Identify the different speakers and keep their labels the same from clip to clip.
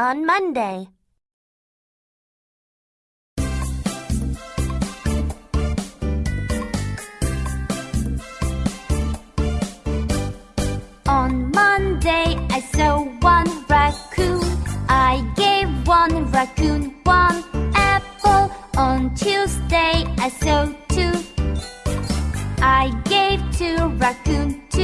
Speaker 1: on Monday.
Speaker 2: On Monday, I saw one raccoon. I gave one raccoon one apple. On Tuesday, I saw two. I gave two raccoon two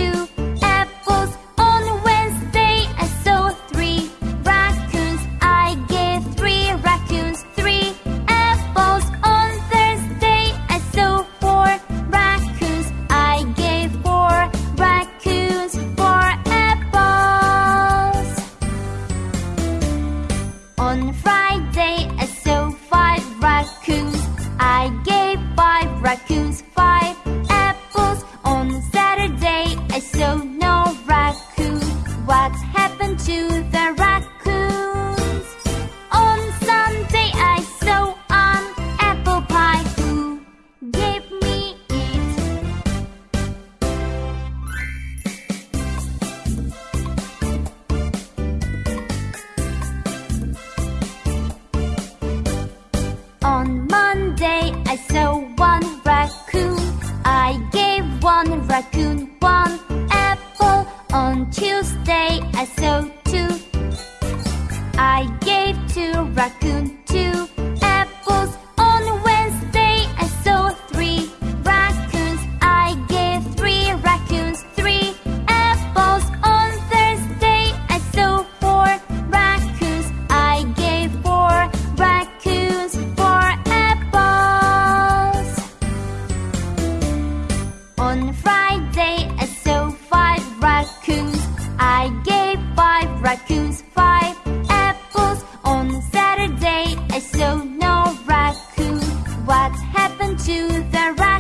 Speaker 2: raccoons. I gave five raccoons five apples. On Saturday, I saw no raccoon. What happened to the raccoons? Raccoon one apple. On Tuesday, I saw two. I gave two raccoon to the right.